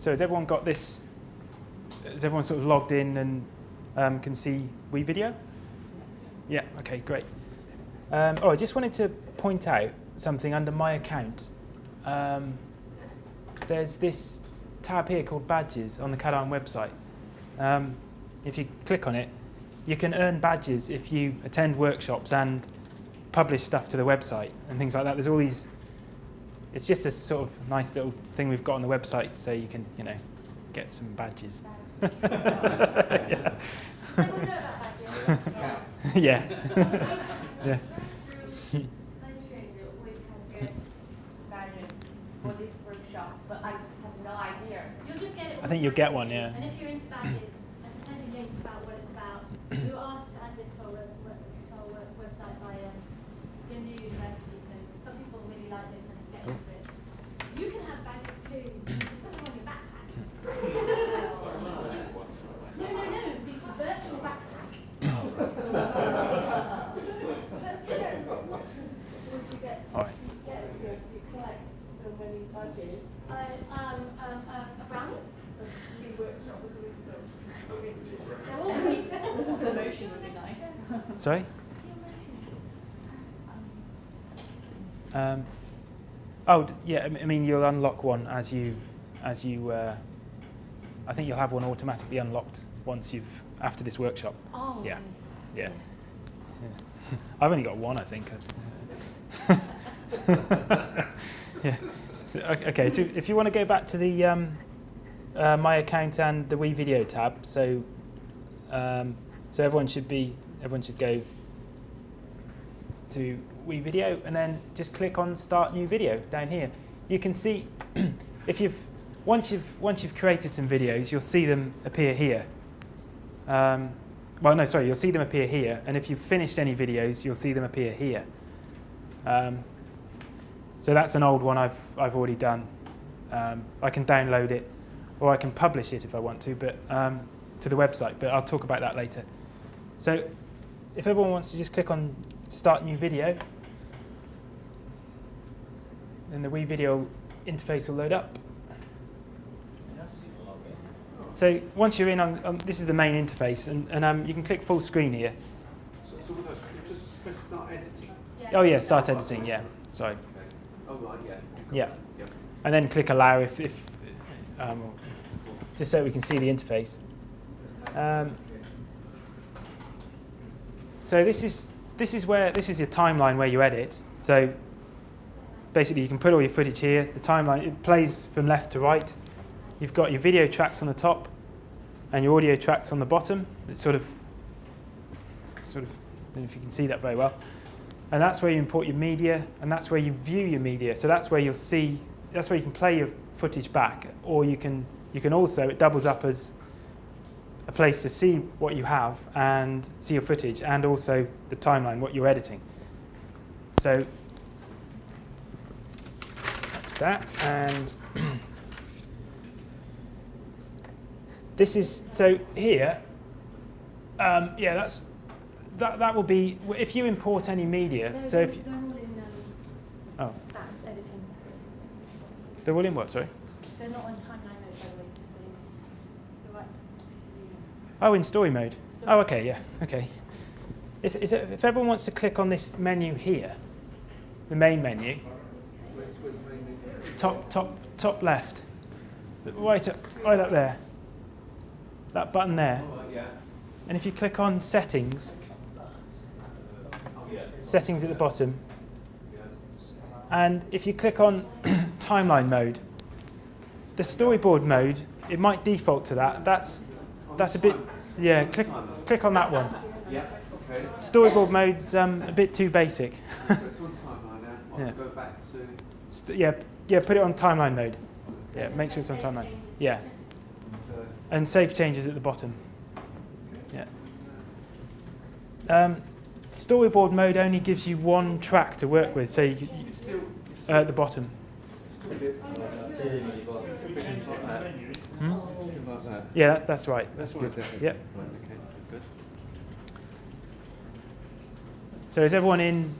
So has everyone got this? Has everyone sort of logged in and um, can see WeVideo? Yeah, okay, great. Um, oh, I just wanted to point out something under my account. Um, there's this tab here called Badges on the CADARN website. Um, if you click on it, you can earn badges if you attend workshops and publish stuff to the website and things like that. There's all these, it's just a sort of nice little thing we've got on the website so you can, you know, get some badges. yeah. yeah. yeah. mentioned we can get badges for this workshop, but I have. You'll just get it. I think you'll get one, yeah. And if you're into badges and sending links about what it's about, we were asked to add this to our, web, web, to our web, website by um, Gimdu University. So some people really like this and get Cool. into it. You can have badges too. You can put them on your backpack. no, no, no. The virtual backpack. Let's get it. Once you get, All right. you get, you you collect so many badges, Uh, um, um, uh, a brownie. the workshop was a week ago. They're all free. Promotion would be nice. Sorry? Um, oh, yeah. I mean, you'll unlock one as you, as you. Uh, I think you'll have one automatically unlocked once you've after this workshop. Oh, Yeah. yes. Yeah. yeah. I've only got one, I think. yeah. So, okay. So if you want to go back to the um, uh, my account and the WeVideo tab, so um, so everyone should be everyone should go to WeVideo and then just click on Start New Video down here. You can see if you've once you've once you've created some videos, you'll see them appear here. Um, well, no, sorry, you'll see them appear here, and if you've finished any videos, you'll see them appear here. Um, so that's an old one I've I've already done. Um, I can download it, or I can publish it if I want to, but um, to the website. But I'll talk about that later. So, if everyone wants to just click on Start New Video, then the WeVideo interface will load up. So once you're in on, on this is the main interface, and, and um, you can click full screen here. So, so with us, just press start editing. Oh yeah, start editing. Yeah, sorry. Okay. Oh right, yeah. Yeah, Yeah. and then click allow if, if um, just so we can see the interface. Um, so this is this is where this is your timeline where you edit. So basically, you can put all your footage here. The timeline it plays from left to right. You've got your video tracks on the top, and your audio tracks on the bottom. It's sort of sort of. I don't know if you can see that very well. And that's where you import your media, and that's where you view your media. So that's where you'll see, that's where you can play your footage back, or you can, you can also, it doubles up as a place to see what you have and see your footage, and also the timeline, what you're editing. So that's that, and this is, so here, um, yeah, that's, that, that will be, if you import any media, They're, so if, you- they're all in um, oh, that editing. they're all in what, sorry? They're not on timeline mode, by the way, so the right. Oh, in story mode. Story. Oh, okay, yeah, okay. If, is it, if everyone wants to click on this menu here, the main menu, top, top, top left, right up, right up there, that button there, and if you click on settings, settings at the bottom, and if you click on timeline mode, the storyboard mode, it might default to that. That's that's a bit, yeah. Click click on that one. Yeah. Okay. Storyboard mode's um, a bit too basic. so it's on timeline now. I'll Yeah. go back to. Yeah, yeah. Put it on timeline mode. Yeah, make sure it's on timeline. Yeah, and save changes at the bottom. Yeah. Um, storyboard mode only gives you one track to work with, so you. Uh, at the bottom. Hmm? Still like that. Yeah, that's that's right. That's Right, good. there. Yep. Right, okay. Good. So is everyone in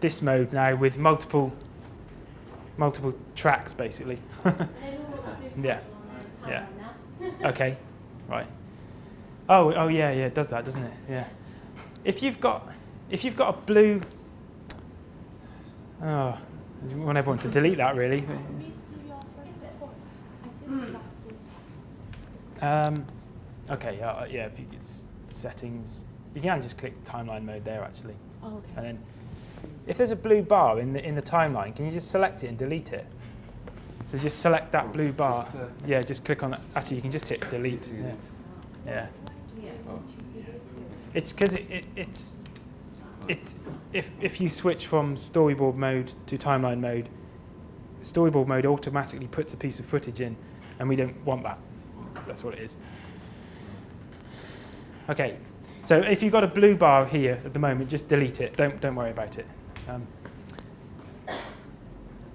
this mode now with multiple multiple tracks basically? And then all of the Yeah. Yeah. Okay, right. Oh, oh yeah, yeah, it does that, doesn't it? Yeah. If you've got, if you've got a blue, oh, I want everyone to delete that really. Um, okay, yeah, uh, yeah. If you, it's settings, you can just click timeline mode there actually, Oh, okay. and then if there's a blue bar in the in the timeline, can you just select it and delete it? So just select that blue bar. Just, uh, Yeah, just click on that. Actually, you can just hit delete. Yeah. yeah. Oh. It's because it, it, it's it if if you switch from storyboard mode to timeline mode, storyboard mode automatically puts a piece of footage in, and we don't want that. That's what it is. Okay, so if you've got a blue bar here at the moment, just delete it. Don't don't worry about it. Um,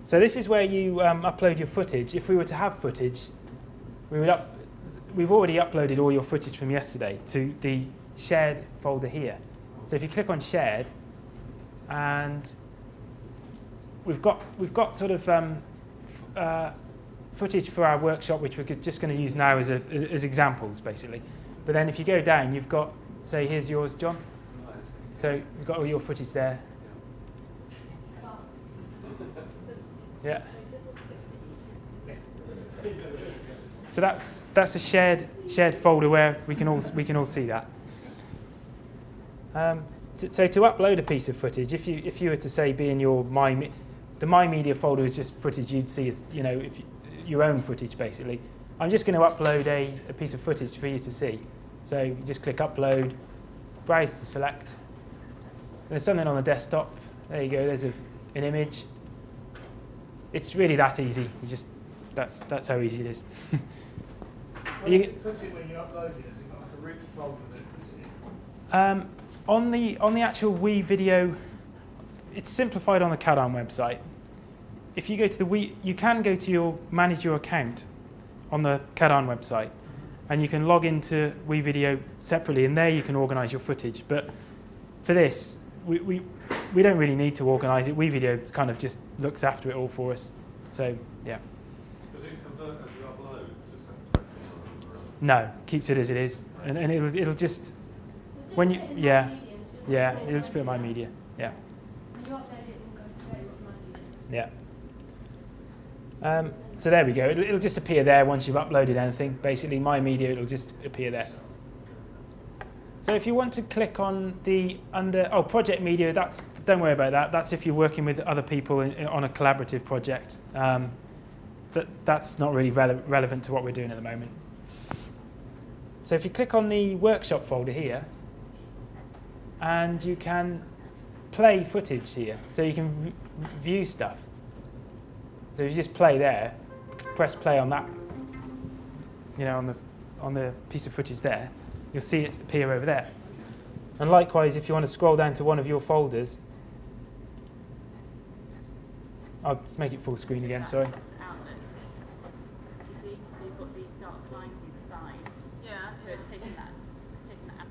so this is where you um, upload your footage. If we were to have footage, we would up. We've already uploaded all your footage from yesterday to the shared folder here. So if you click on shared, and we've got we've got sort of um, uh, footage for our workshop, which we're just going to use now as a, as examples, basically. But then if you go down, you've got say here's yours, John. So you've got all your footage there. Yeah. So that's that's a shared shared folder where we can all we can all see that. Um, so to upload a piece of footage, if you if you were to say be in your my the my media folder is just footage you'd see as you know if you, your own footage basically. I'm just going to upload a, a piece of footage for you to see. So you just click upload, browse to select. There's something on the desktop. There you go. There's a, an image. It's really that easy. You just that's that's how easy it is. Where You- it put it when you upload it? Has it like a root folder that puts it in? Um, on the on the actual WeVideo, it's simplified on the CADARN website. If you go to the we, you can go to your manage your account on the CADARN website, and you can log into WeVideo separately, and there you can organise your footage. But for this, we, we we don't really need to organise it. WeVideo kind of just looks after it all for us. So yeah, Does it convert as you upload to no, keeps it as it is, and, and it'll it'll just It's just When you- put it in yeah, my media, yeah, put it it'll just in put in my media. Yeah. When you upload it, it will go straight into my media. Yeah. Um, so there we go. It'll, it'll just appear there once you've uploaded anything. Basically, my media, it'll just appear there. So if you want to click on the under oh project media, that's don't worry about that. That's if you're working with other people in, in- on a collaborative project. Um, that that's not really rele- relevant to what we're doing at the moment. So if you click on the workshop folder here, and you can play footage here, so you can view stuff. So if you just play there, press play on that, you know, on the on the piece of footage there, you'll see it appear over there. And likewise, if you want to scroll down to one of your folders, I'll just make it full screen again. Sorry. Do you see? So you've got these dark lines either side. Yeah. So it's taking that. It's taking that. out.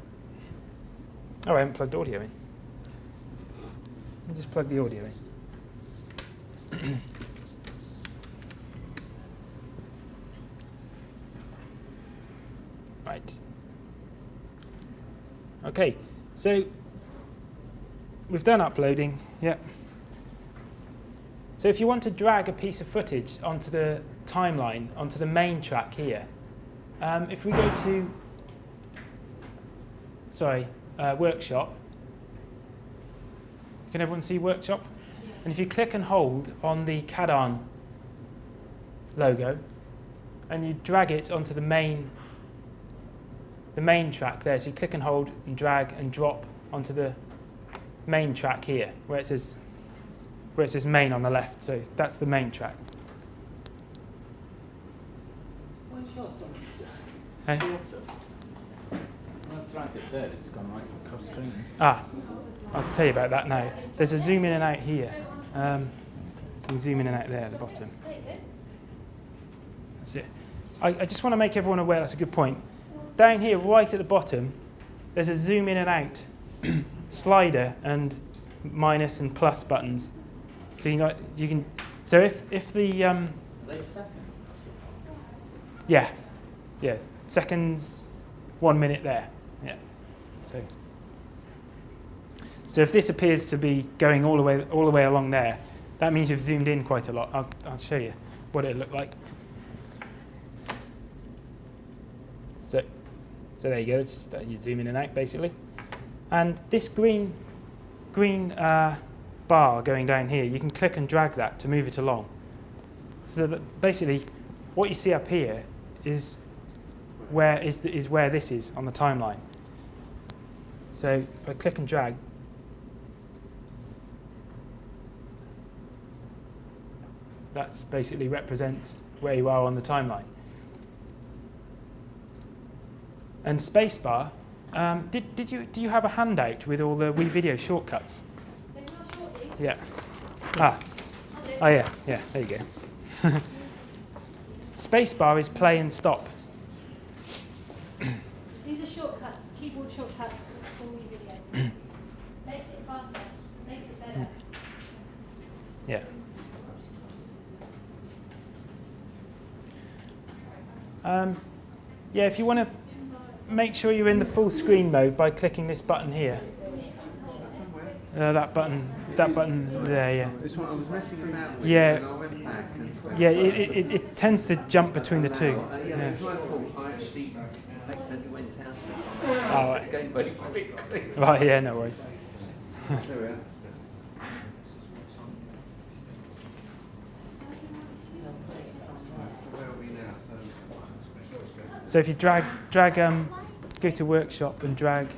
Oh, I haven't plugged audio in. Let me just plug the audio in. Right. Okay, so we've done uploading. Yeah. So if you want to drag a piece of footage onto the timeline, onto the main track here, um, if we go to, sorry, uh, workshop, can everyone see workshop? And if you click and hold on the CADARN logo, and you drag it onto the main, the main track there, so you click and hold and drag and drop onto the main track here, where it says, where it says main on the left. So that's the main track. Where's your song? Hey? I've dragged it there, it's gone right across screen. Ah, I'll tell you about that now. There's a zoom in and out here. Um, so you can zoom in and out there at the bottom. There you go. That's it. I, I just want to make everyone aware, that's a good point. Down here, right at the bottom, there's a zoom in and out slider and minus and plus buttons. So you, know, you can, so if, if the, um, Are they second? yeah, yeah, seconds, one minute there. Yeah. So, so if this appears to be going all the way all the way along there, that means you've zoomed in quite a lot. I'll, I'll show you what it looked like. So, so there you go. Just, uh, you zoom in and out basically. And this green green uh, bar going down here, you can click and drag that to move it along. So that basically, what you see up here is where is the, is where this is on the timeline. So if I click and drag, that's basically represents where you are on the timeline. And spacebar, um, did, did you, do you have a handout with all the WeVideo shortcuts? Then not shortly. Yeah. Ah, oh yeah, yeah, there you go. Spacebar is play and stop. These are shortcuts, keyboard shortcuts for WeVideo. makes it faster, makes it better. Yeah. Um, yeah, if you want to make sure you're in the full screen mode by clicking this button here. Uh, that button, that button there, yeah. This one I was messing about with Yeah. and I went back and Yeah, it, it, it, tends to jump between the two. Uh, yeah, Yeah. it was my fault. I actually accidentally went out of it. Oh, right. the game very quickly. Right, yeah, no worries. There we are. So where are we now? So So if you drag, drag, um, go to workshop and drag,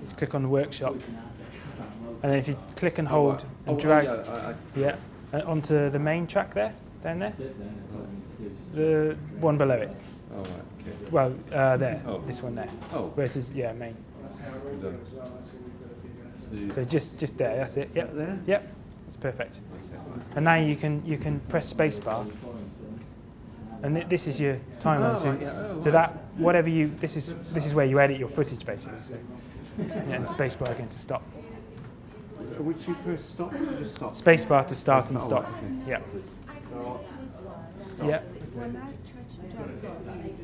just click on the workshop, and then if you click and hold Oh, and oh, drag, yeah, I, I, yeah, and onto the main track there, down there, the one below it. oh, right. Well, uh, there, Oh. this one there, Oh, where it says yeah main. So just just there, that's it. Yep, there? yep, that's perfect. And now you can you can press spacebar, and th- this is your timeline. Oh, so right, yeah. Oh, so that whatever you this is this is where you edit your footage basically. So yeah, and spacebar again to stop. right. Which you press stop or just stop? Spacebar to start and Oh, stop. okay. Yeah, yeah.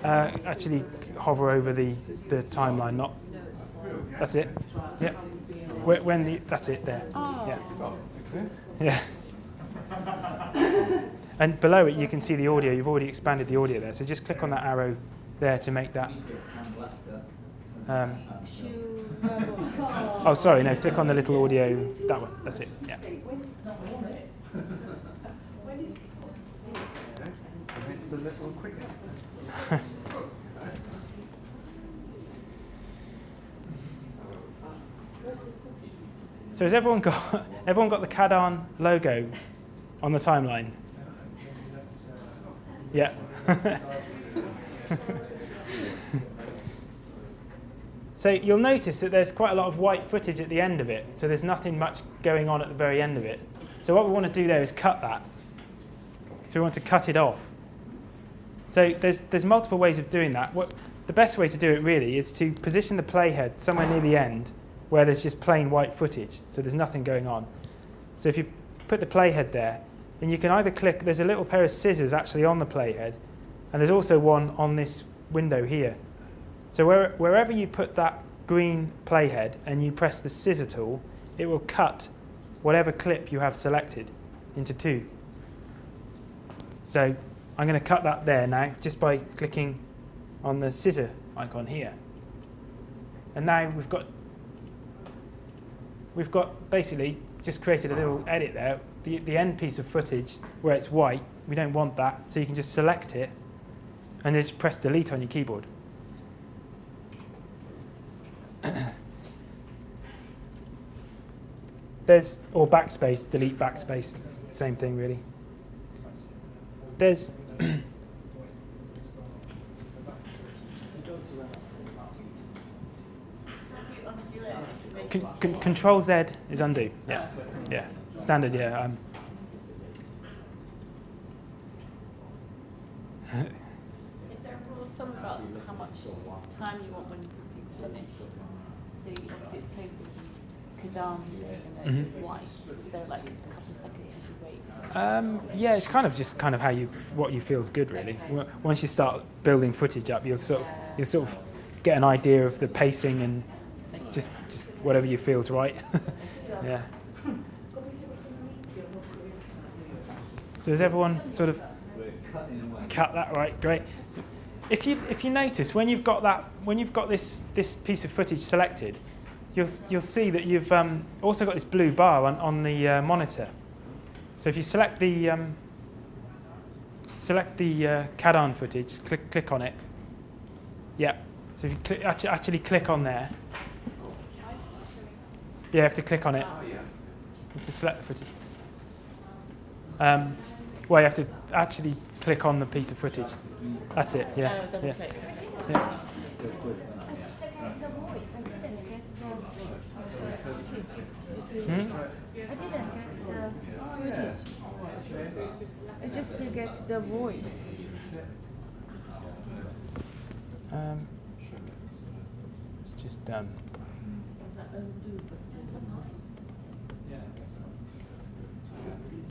Uh, actually, hover over the the timeline. Not that's it. Yeah. When, when the that's it there. Yeah. Yeah. And below it, you can see the audio. You've already expanded the audio there. So just click on that arrow there to make that. Um, oh, sorry, no. Click on the little audio. That one. That's it. Yeah. So has everyone got everyone got the CADARN logo on the timeline? Yeah. so you'll notice that there's quite a lot of white footage at the end of it. So there's nothing much going on at the very end of it. So what we want to do there is cut that. So we want to cut it off. So there's there's multiple ways of doing that. What the best way to do it really is to position the playhead somewhere near the end where there's just plain white footage, so there's nothing going on. So if you put the playhead there, then you can either click, there's a little pair of scissors actually on the playhead, and there's also one on this window here. So where, wherever you put that green playhead and you press the scissor tool, it will cut whatever clip you have selected into two. So I'm going to cut that there now just by clicking on the scissor icon here. And now we've got we've got basically just created a little edit there. The, the end piece of footage where it's white, we don't want that, so you can just select it and then just press delete on your keyboard. There's, or backspace, delete backspace, same thing really. There's, How do you undo it? to make con- con- control Z is undo, yeah, yeah, standard, yeah. Um, Is there a rule of thumb about how much time you want when something's finished? So obviously it's painful, you CADARN thing and then Mhm. it's white. So like a couple of seconds you should wait. Um, yeah, it's kind of just kind of how you what you feel is good really. Okay. Once you start building footage up, you'll sort of you'll sort of get an idea of the pacing and it's just just whatever you feels right. yeah. So is everyone sort of cut that right? Great. If you if you notice when you've got that when you've got this this piece of footage selected, you'll you'll see that you've um, also got this blue bar on on the uh, monitor. So if you select the um, select the uh, CADARN footage, click click on it. Yeah. So if you click, actually, actually click on there. Yeah, you have to click on it Oh, yeah. To select the footage. Um, well, you have to actually click on the piece of footage. That's it. Yeah. Double yeah. yeah. the I didn't get the footage. Hmm? I didn't get the just get the voice. Um, it's just um,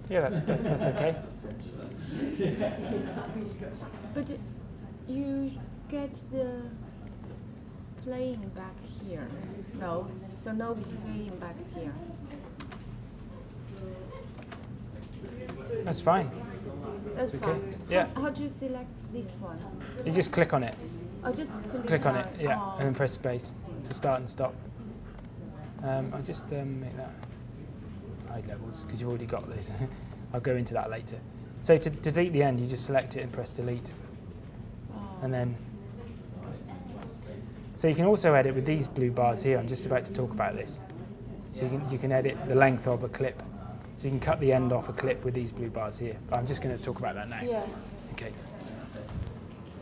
yeah, that's that's, that's okay. But you get the playing back here. No, so no playing back here. That's fine. That's okay. fine. Yeah. How, how do you select this one? You just click on it. I just click, Click on it. Yeah, Oh. and then press space to start and stop. Um, I'll just um, make that hide levels because you've already got this. I'll go into that later. So to, to delete the end, you just select it and press delete, Oh. and then. So you can also edit with these blue bars here. I'm just about to talk about this. So you can you can edit the length of a clip. So you can cut the end off a clip with these blue bars here. But I'm just going to talk about that now. Yeah. Okay.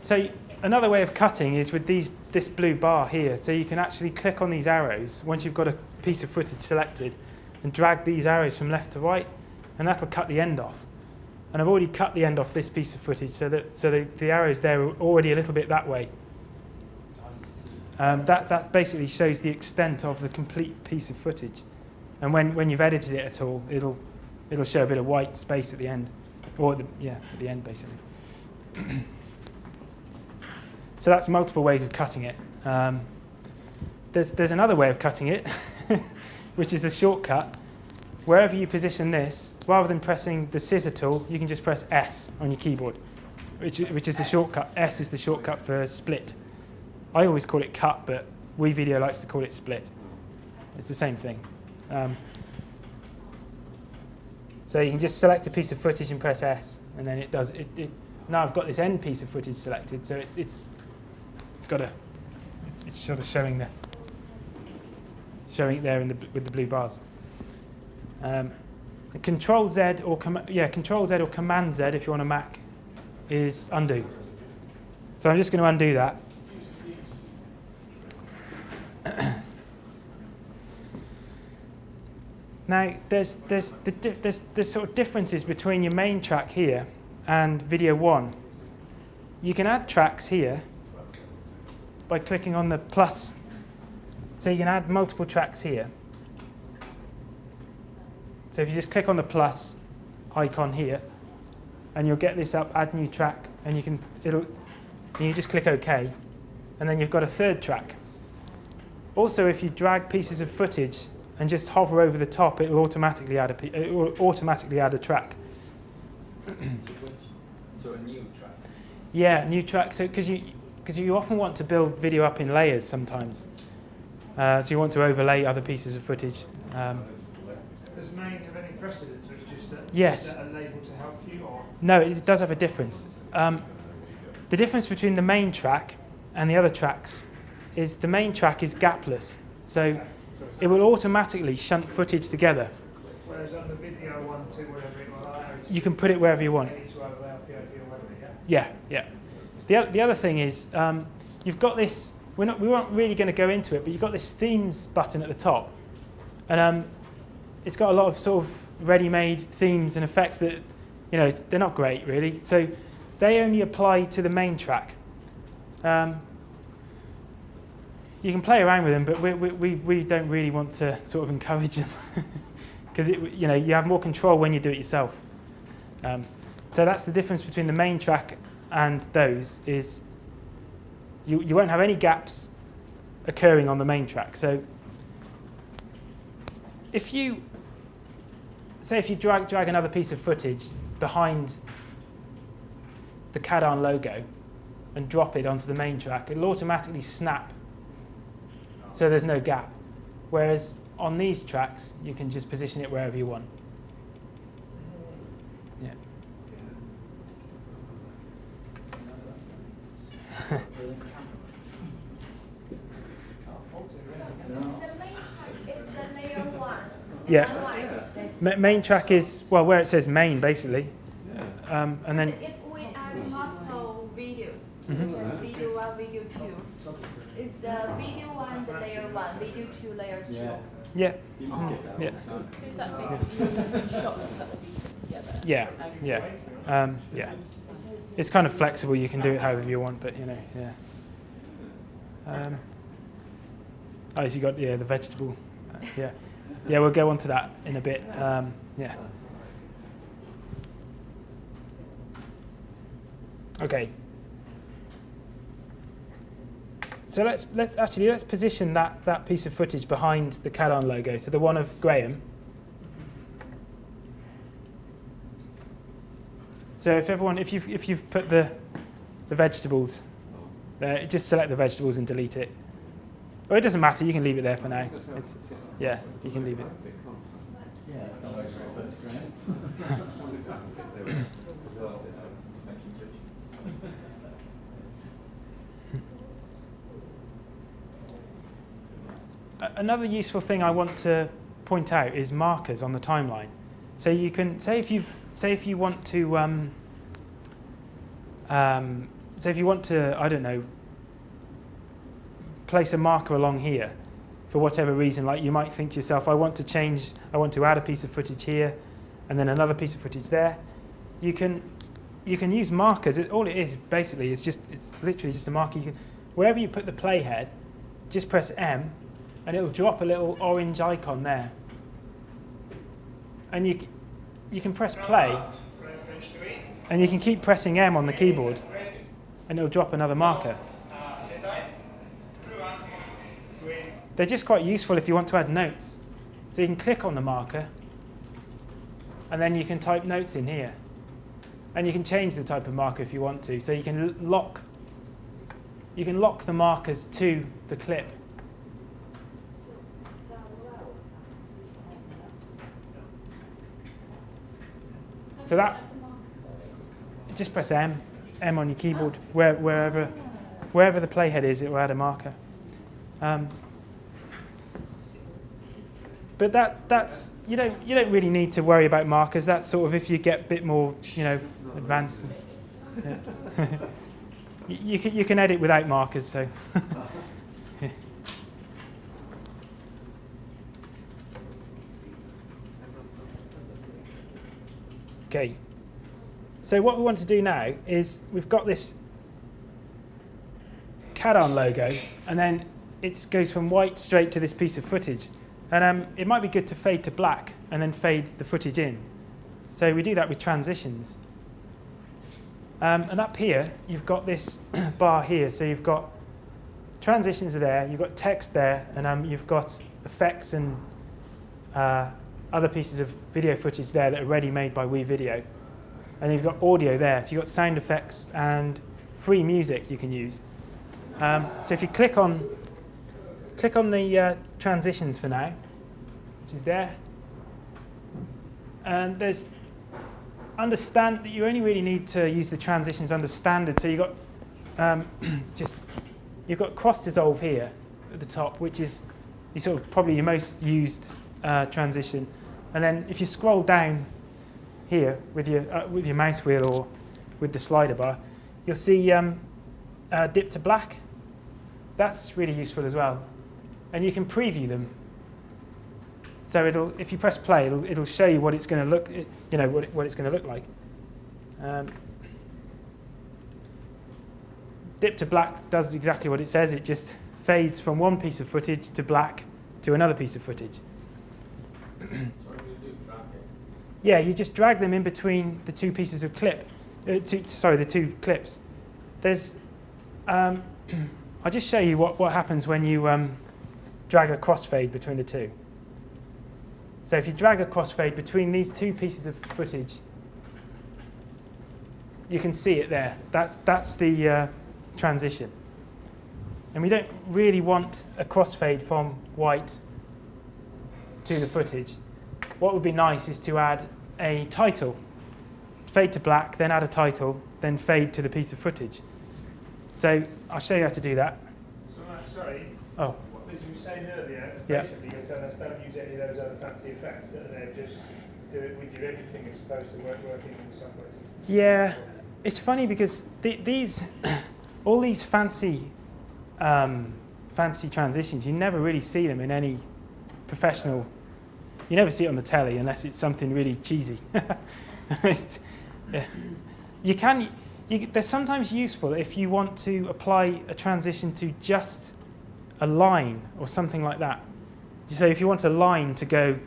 So another way of cutting is with these this blue bar here. So you can actually click on these arrows once you've got a piece of footage selected and drag these arrows from left to right and that'll cut the end off. And I've already cut the end off this piece of footage so that so the, the arrows there are already a little bit that way. Um, that, that basically shows the extent of the complete piece of footage. And when, when you've edited it at all, it'll, it'll show a bit of white space at the end. Or, at the, yeah, at the end, basically. so that's multiple ways of cutting it. Um, there's, there's another way of cutting it, which is a shortcut. Wherever you position this, rather than pressing the scissor tool, you can just press S on your keyboard, which, which is the shortcut. S is the shortcut for split. I always call it cut, but WeVideo likes to call it split. It's the same thing. Um, so you can just select a piece of footage and press S, and then it does it. it now I've got this end piece of footage selected, so it's it's it's got a it's, it's sort of showing the showing it there in the with the blue bars. Um, Control Z or yeah Control Z or Command Z if you're on a Mac is undo. So I'm just going to undo that. Now, there's, there's, the, there's, there's sort of differences between your main track here and video one. You can add tracks here by clicking on the plus. So you can add multiple tracks here. So if you just click on the plus icon here, and you'll get this up, add new track, and you can, it'll, and you just click OK, and then you've got a third track. Also, if you drag pieces of footage and just hover over the top, it'll automatically add a, it will automatically add a track. So a new track. Yeah, new track. So because you because you often want to build video up in layers sometimes. Uh, so you want to overlay other pieces of footage. Um, or it's just that, Yes. is that a label to help you, or no, it does have a difference. Um, the difference between the main track and the other tracks is the main track is gapless. So it will automatically shunt footage together. whereas on the video one, two, whatever it was, You can put it wherever you want. ready to overlay POV or whatever, yeah? Yeah, yeah. The, the other thing is, um, you've got this, we're not, we weren't really going to go into it, but you've got this themes button at the top. And um, it's got a lot of sort of ready-made themes and effects that, you know, they're not great really. So they only apply to the main track. Um, you can play around with them, but we, we, we, we don't really want to sort of encourage them because you know you have more control when you do it yourself. Um, so that's the difference between the main track and those is you, you won't have any gaps occurring on the main track. So if you say if you drag, drag another piece of footage behind the CADARN logo and drop it onto the main track, it'll automatically snap so there's no gap. Whereas on these tracks, you can just position it wherever you want. Yeah. The main track is the layer one. Yeah. Right. Ma- main track is, well, where it says main, basically. Um, and then, If we add multiple videos, Mhm. video one, video two, the video one, the layer one, video two, layer two. Yeah. yeah, You must get that. yeah, So is that basically different shots that will be put together? yeah, yeah. Um, yeah. It's kind of flexible. You can do it however you want, but, you know, yeah. Um, oh, so you got, yeah, the vegetable. Uh, yeah. Yeah, we'll go on to that in a bit. Um, yeah. Okay. So let's let's actually let's position that that piece of footage behind the CADARN logo. So the one of Graham. So if everyone, if you've if you've put the the vegetables there, just select the vegetables and delete it. Or it doesn't matter. You can leave it there for now. It's, yeah, you can leave it. Another useful thing I want to point out is markers on the timeline. So you can say if you say if you want to um, um, say if you want to I don't know place a marker along here for whatever reason. Like you might think to yourself, I want to change, I want to add a piece of footage here, and then another piece of footage there. You can you can use markers. It, all it is basically is just it's literally just a marker. You can wherever you put the playhead, just press M, and it'll drop a little orange icon there. And you you can press play, and you can keep pressing M on the keyboard, and it'll drop another marker. They're just quite useful if you want to add notes. So you can click on the marker, and then you can type notes in here. And you can change the type of marker if you want to. So you can lock you can lock the markers to the clip. So that just press M, M on your keyboard, where, wherever wherever the playhead is, it will add a marker. Um, but that that's you don't you don't really need to worry about markers. That's sort of if you get a bit more you know advanced. Yeah. you, you can you can edit without markers. So. okay. So what we want to do now is we've got this CADARN logo, and then it goes from white straight to this piece of footage. And um, it might be good to fade to black and then fade the footage in. So we do that with transitions. Um, and up here, you've got this bar here. So you've got transitions are there, you've got text there, and um, you've got effects and uh, other pieces of video footage there that are ready made by WeVideo. And you've got audio there. So you've got sound effects and free music you can use. Um, so if you click on click on the uh, transitions for now, which is there, and there's understand that you only really need to use the transitions under standard. So you've got um, just you've got cross dissolve here at the top, which is you sort of probably your most used uh, transition. And then if you scroll down here with your uh, with your mouse wheel or with the slider bar, you'll see um, uh, dip to black. That's really useful as well, and you can preview them. So it'll if you press play, it'll, it'll show you what it's going to look, you know, what, it, what it's going to look like. Um, dip to black does exactly what it says. It just fades from one piece of footage to black to another piece of footage. Sorry, you do track it. Yeah, you just drag them in between the two pieces of clip. Uh, two, sorry, the two clips. There's. Um, I'll just show you what, what happens when you um, drag a crossfade between the two. So if you drag a crossfade between these two pieces of footage, you can see it there. That's, that's the uh, transition. And we don't really want a crossfade from white to the footage. What would be nice is to add a title. Fade to black, then add a title, then fade to the piece of footage. So I'll show you how to do that. So, uh, sorry, Oh, as you were saying earlier, Yeah. basically you're telling us don't use any of those other fancy effects, and then just do it with your editing as opposed to work, working in the software. Yeah, it's funny because th- these, all these fancy, um, fancy transitions, you never really see them in any professional. You never see it on the telly unless it's something really cheesy. It's- yeah. You can. You, they're sometimes useful if you want to apply a transition to just a line or something like that. So if you want a line to go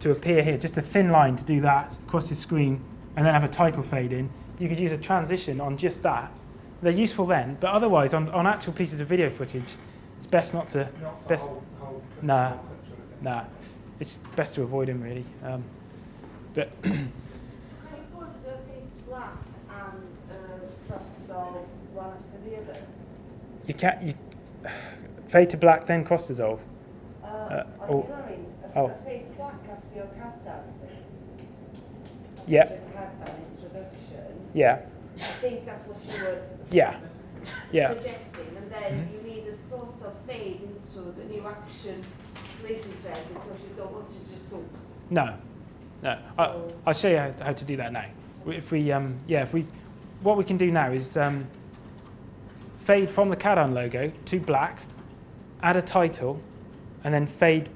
to appear here, just a thin line to do that across the screen, and then have a title fade in, you could use a transition on just that. They're useful then, but otherwise, on, on actual pieces of video footage, it's best not to. Not for Best- whole, whole, Nah. whole clips. Nah, it's best to avoid them really. Um, but So can you put uh, fade black and uh, cross dissolve one after the other? you can't. You fade to black, then cross dissolve. Uh, Uh, oh. your drawing, a, Oh. a fade to black after your countdown thing. After Yeah. Introduction. Yeah, I think that's what you were yeah, yeah. Suggesting, and then you need a sort of fade into the new action places there because you don't want to just talk. No, no. I, So- I'll show you how, how to do that now. If we, um, yeah, if we, what we can do now is um, fade from the CADARN logo to black, add a title, and then fade,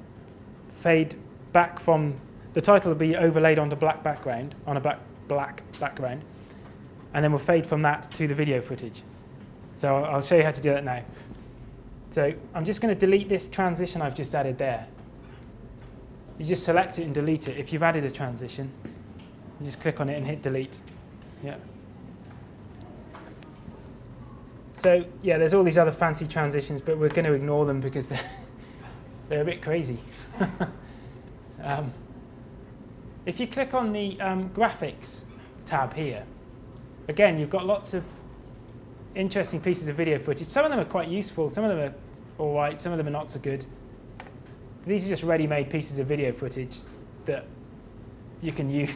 fade back from the title will be overlaid onto black background on a black black background, and then we'll fade from that to the video footage. So I'll show you how to do that now. So I'm just going to delete this transition I've just added there. You just select it and delete it. If you've added a transition, you just click on it and hit delete. Yeah. So yeah, there's all these other fancy transitions, but we're going to ignore them because they're, they're a bit crazy. um, if you click on the um, graphics tab here, again, you've got lots of interesting pieces of video footage. Some of them are quite useful. Some of them are all right. Some of them are not so good. So these are just ready-made pieces of video footage that you can use.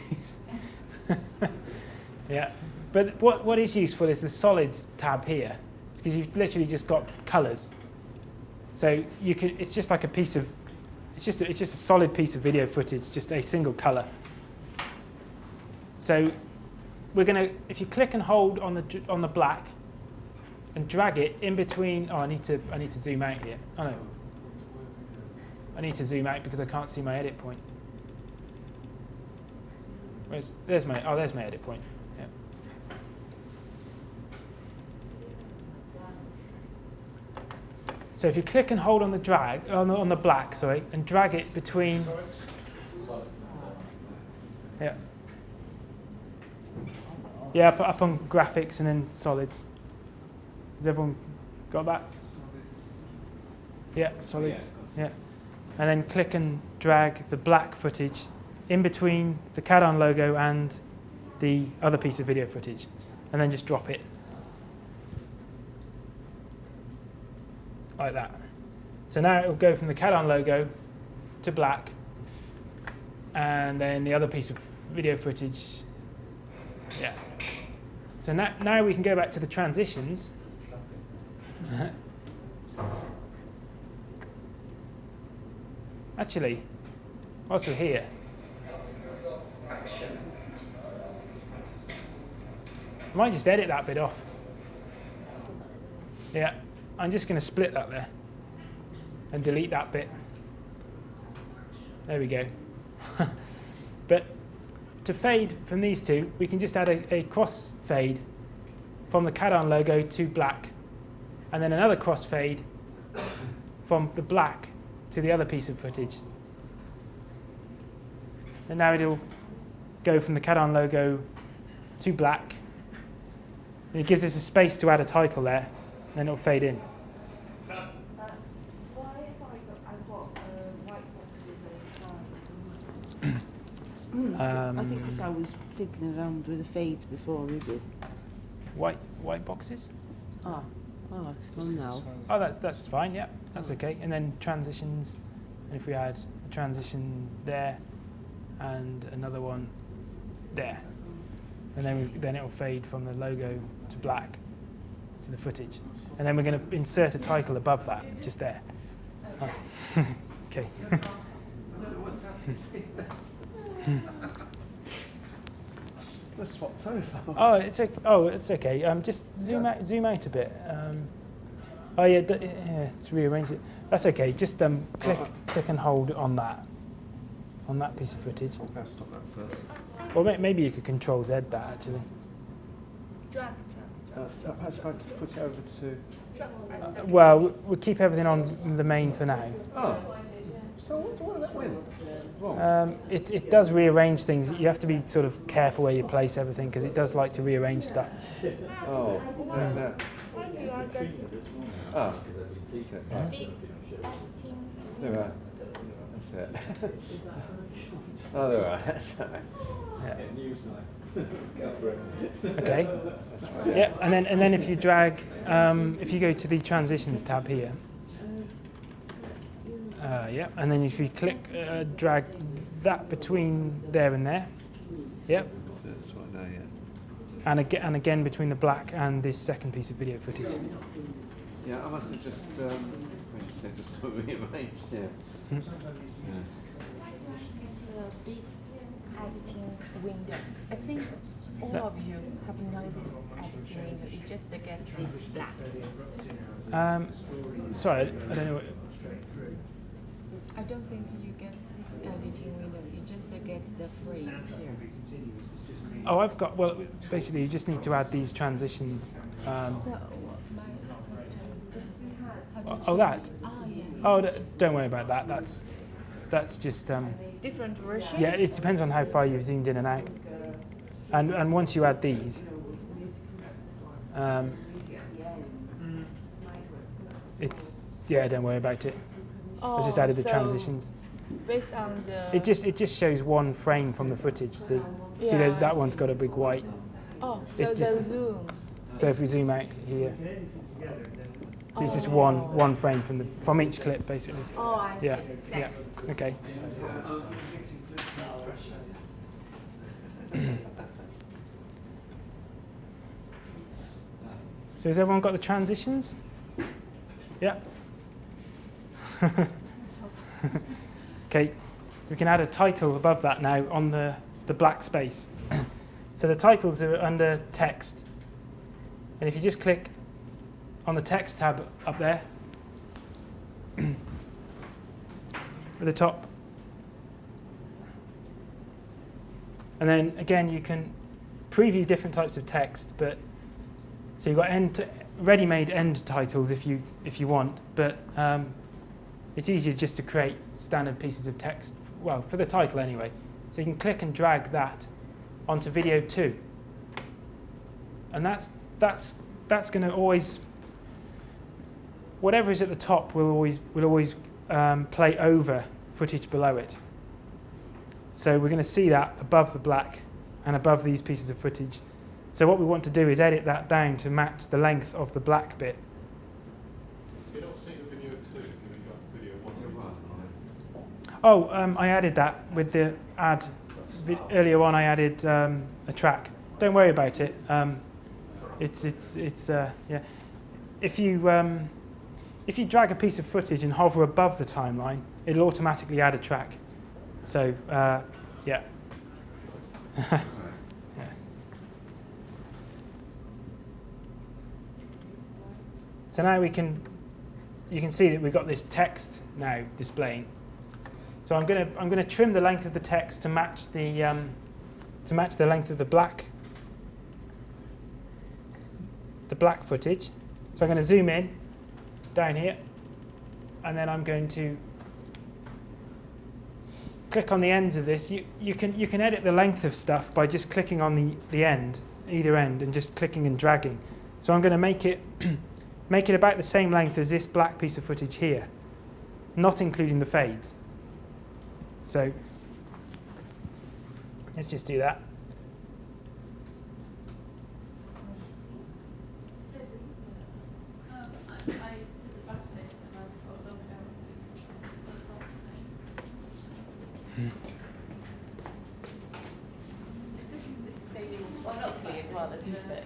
yeah, but what, what is useful is the solids tab here, because you've literally just got colours. So you can, it's just like a piece of, it's just a, it's just a solid piece of video footage, just a single colour. So we're going to, if you click and hold on the on the black, and drag it in between. Oh, I need to I need to zoom out here. Oh no, I need to zoom out because I can't see my edit point. Where's, there's my, oh, there's my edit point. Yeah. So if you click and hold on the drag, on the, on the black, sorry, and drag it between, yeah. Yeah, up, up on graphics and then solids. Has everyone got that? Yeah, solids. Yeah. And then click and drag the black footage in between the CADARN logo and the other piece of video footage. And then just drop it. Like that. So now it will go from the CADARN logo to black. And then the other piece of video footage. Yeah. So now, now we can go back to the transitions. Actually, whilst we're here, I might just edit that bit off. Yeah, I'm just going to split that there and delete that bit. There we go. but to fade from these two, we can just add a, a cross fade from the CADARN logo to black, and then another cross fade from the black to the other piece of footage. And now it'll go from the CADARN logo to black. And it gives us a space to add a title there, and then it'll fade in. Uh, why have I got, I've got uh, white boxes inside? Um, I think because I was fiddling around with the fades before we did. White white boxes. Ah, oh, it's gone now. Oh, that's that's fine. Yeah, that's okay. And then transitions. And if we add a transition there, and another one there, and then we, then it'll fade from the logo to black to the footage. And then we're going to insert a title above that, just there. Oh. okay. Let's swap over. Oh, it's okay. Oh, it's okay. Um, just zoom out, zoom out a bit. Um, oh yeah, d- yeah, let's rearrange it. That's okay. Just um, click, click and hold on that, on that piece of footage. I'll stop that first. Or may- maybe you could Control Z that actually. Drag, Uh, perhaps if I just put it over to. drag, drag. Uh, well, we- we'll keep everything on the main for now. Oh. So what, what did that win? Um, it, it does rearrange things. You have to be sort of careful where you place everything because it does like to rearrange stuff. oh. No, no. How do I go to Oh. Okay. big editing? No, right. That's it. oh, there are. That's right. Yeah. Okay. Yeah, and then and then if you drag, um, if you go to the transitions tab here, uh, yeah, and then if you click, uh, drag that between there and there, yep, So that's right now, yeah. and again and again between the black and this second piece of video footage. Yeah, I must have just, um, what did you say, just sort of rearranged, yeah. Hmm. yeah. big editing window. I think all That's- of you have now this editing window. You just get this black. Um, sorry, I don't know. What, I don't think you get this editing window. You just get the frame here. oh, I've got. Well, basically, you just need to add these transitions. Um, So my question is, how oh, oh, that. Ah, yeah. Oh, don't worry about that. That's that's just. Um, Different version. Yeah, it depends on how far you've zoomed in and out. And, and once you add these, um, it's, yeah, don't worry about it. I oh, just Oh, added the so transitions. Based on the. It just, it just shows one frame from the footage, see? See, Yeah, I that one's got a big white. Oh, so it's the just- zoom. So if we zoom out here, so it's just oh. one, one frame from, the, from each clip, basically. Oh, I see. Yeah, yeah, okay. So has everyone got the transitions? Yeah. okay, we can add a title above that now on the, the black space. so the titles are under text. And if you just click on the text tab up there, at the top, and then again you can preview different types of text, but so you've got end ready-made end titles if you if you want, but um, it's easier just to create standard pieces of text. Well, for the title anyway. So you can click and drag that onto video two, and that's that's that's going to always whatever is at the top will always will always um, play over footage below it. So we're going to see that above the black and above these pieces of footage. So what we want to do is edit that down to match the length of the black bit. You're not seeing the video two, you've got video one to one. Oh, um, I added that with the add. Vi- earlier on, I added um, a track. Don't worry about it. Um, it's it's it's uh, yeah. If you um, if you drag a piece of footage and hover above the timeline, it'll automatically add a track. So uh, yeah. yeah. So now we can you can see that we've got this text now displaying. So I'm going to I'm going to trim the length of the text to match the um, to match the length of the black the black footage. So I'm going to zoom in down here, and then I'm going to click on the ends of this. You, you, can, you can edit the length of stuff by just clicking on the, the end, either end, and just clicking and dragging. So I'm going to make it, make it about the same length as this black piece of footage here, not including the fades. So let's just do that.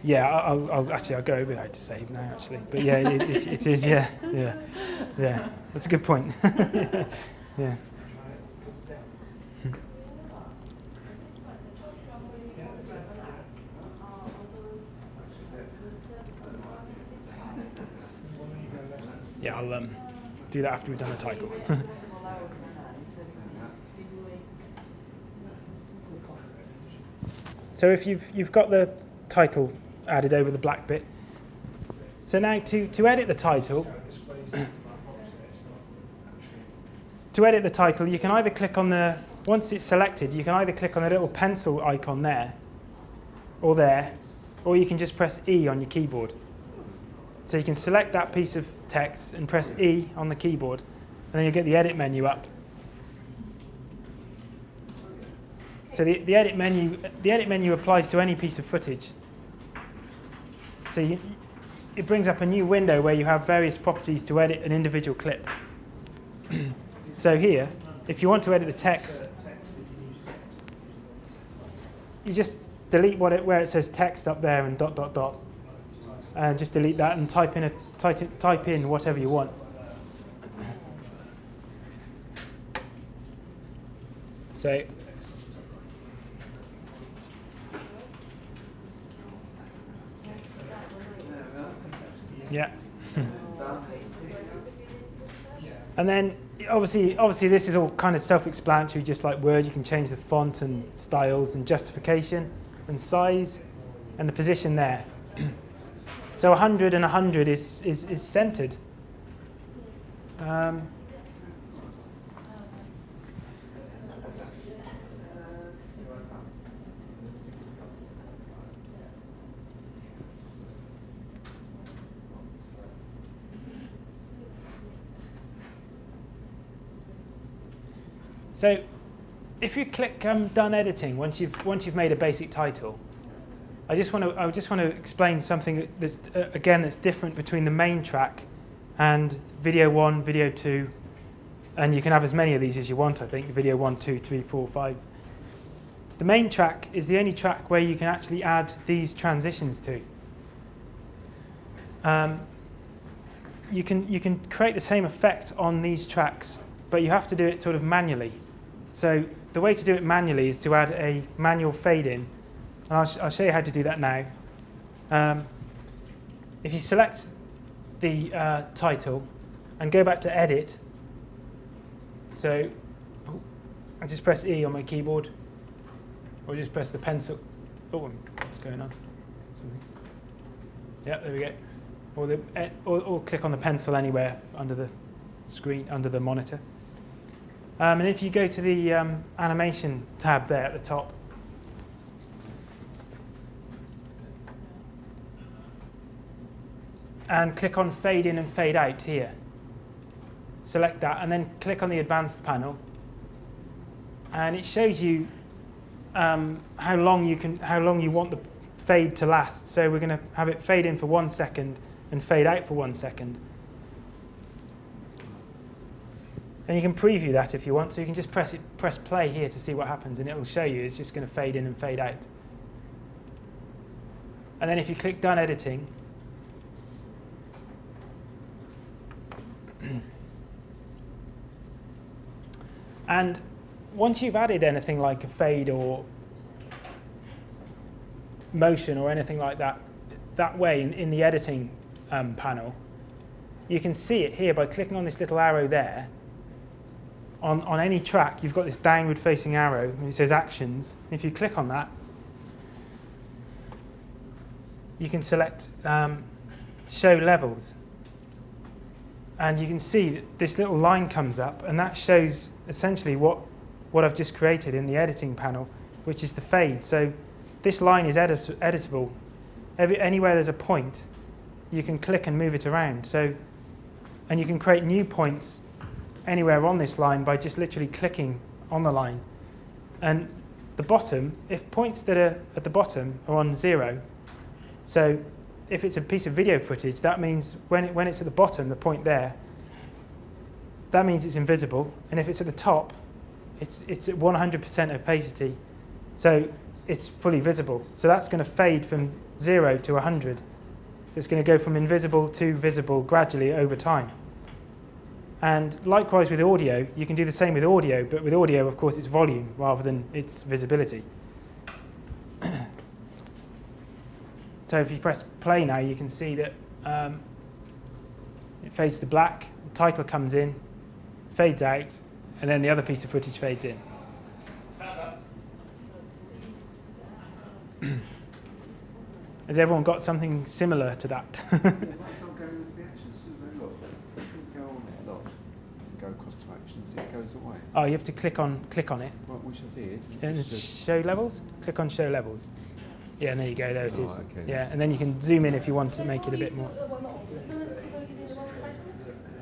Yeah, I'll, I'll actually I'll go over that to save now actually. But yeah, it, it, it is. Yeah, yeah, yeah. That's a good point. yeah. Yeah, I'll um, do that after we've done the title. so if you've you've got the title added over the black bit. So now to, to edit the title, to edit the title, you can either click on the, once it's selected, you can either click on the little pencil icon there, or there, or you can just press E on your keyboard. So you can select that piece of text and press E on the keyboard, and then you'll get the edit menu up. So the, the edit menu the edit menu applies to any piece of footage. So you, it brings up a new window where you have various properties to edit an individual clip. so here, if you want to edit the text, you just delete what it, where it says text up there and dot dot dot, and just delete that and type in a type, in- whatever you want. So Yeah. and then obviously, obviously this is all kind of self-explanatory, just like Word. You can change the font and styles and justification and size and the position there. so 100 and 100 is, is, is centered. Um, So if you click um, done editing once you've once you've made a basic title, I just want to I just want to explain something that's uh, again that's different between the main track and video one, video two, and you can have as many of these as you want. I think video one, two, three, four, five. The main track is the only track where you can actually add these transitions to. Um, you can you can create the same effect on these tracks, but you have to do it sort of manually. So the way to do it manually is to add a manual fade in. And I'll, sh I'll show you how to do that now. Um, if you select the uh, title and go back to edit, so I just press E on my keyboard, or just press the pencil. Oh, what's going on? Yeah, there we go. Or, the, eh, or, or click on the pencil anywhere under the screen, under the monitor. Um, and if you go to the um, animation tab there at the top, and click on fade in and fade out here. Select that and then click on the advanced panel. And it shows you um, how long you can, how long you want the fade to last. So we're going to have it fade in for one second and fade out for one second. And you can preview that if you want. So you can just press it, press play here to see what happens, and it will show you. It's just going to fade in and fade out. And then if you click Done Editing, and once you've added anything like a fade or motion or anything like that, that way in, in the editing um, panel, you can see it here by clicking on this little arrow there. On, on any track, you've got this downward facing arrow, and it says Actions. If you click on that, you can select um, Show Levels. And you can see that this little line comes up, and that shows essentially what, what I've just created in the editing panel, which is the fade. So this line is edit editable. Every, anywhere there's a point, you can click and move it around. So, and you can create new points anywhere on this line by just literally clicking on the line. And the bottom, if points that are at the bottom are on zero, so if it's a piece of video footage, that means when, it, when it's at the bottom, the point there, that means it's invisible. And if it's at the top, it's, it's at 100% opacity. So it's fully visible. So that's going to fade from 0 to 100. So it's going to go from invisible to visible gradually over time. And likewise with audio, you can do the same with audio, but with audio, of course, it's volume rather than its visibility. So if you press play now, you can see that um, it fades to black, the title comes in, fades out, and then the other piece of footage fades in. Has everyone got something similar to that? I can't go into the actions as soon as I look. As soon as I go on there, look, go across to actions, it goes away. oh, you have to click on click on it. Well, which I did. And Just it's says- show levels. Click on show levels. Yeah, and there you go. There it Oh, is. okay. Yeah, and then you can zoom in if you want to make it a bit more.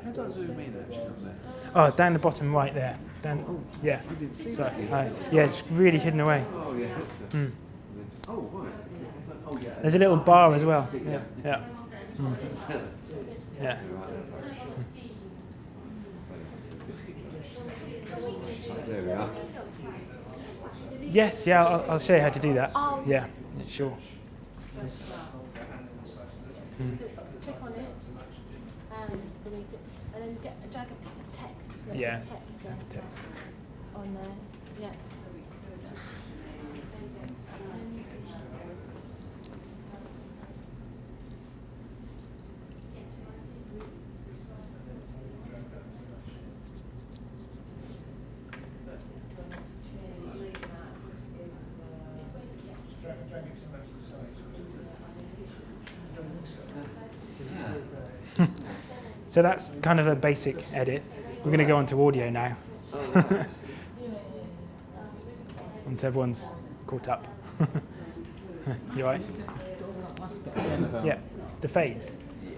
How do I zoom in actually on there? Oh, down the bottom right there. Down. Yeah. I didn't see Sorry. that. Uh, yeah, it's really hidden away. Oh, yeah, that's it. Hmm. Oh, right. Oh, yeah. There's a little bar as well. Yeah. Yeah. Hmm. Yeah. There we are. Yes. Yeah. I'll, I'll show you how to do that. Oh. Yeah. Yeah, Sure. So on it, um, and beneath it, and then get, drag a piece of text. like Yeah. Text, yeah, uh, Text. on there, yeah. Drag, drag it to match the size. So that's kind of a basic edit. We're going to go on to audio now. Once everyone's caught up. you all right? Yeah. The fades.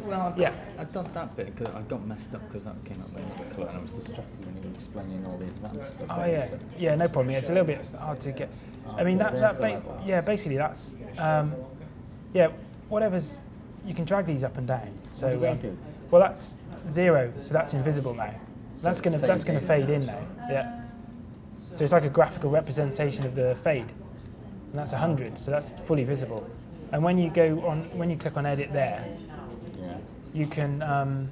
Well, I, Yeah. I've done that bit because I got messed up because that came up in the clue and I was distracted when you were explaining all the advanced stuff. Oh yeah, yeah, no problem. Yeah, it's a little bit hard to get. I mean that that ba- yeah, basically that's um, yeah, whatever's you can drag these up and down. So um, well, that's zero, so that's invisible now. That's gonna that's gonna fade in now. Yeah. So it's like a graphical representation of the fade, and that's hundred, so that's fully visible. And when you go on, when you click on edit there, Yeah. you can um,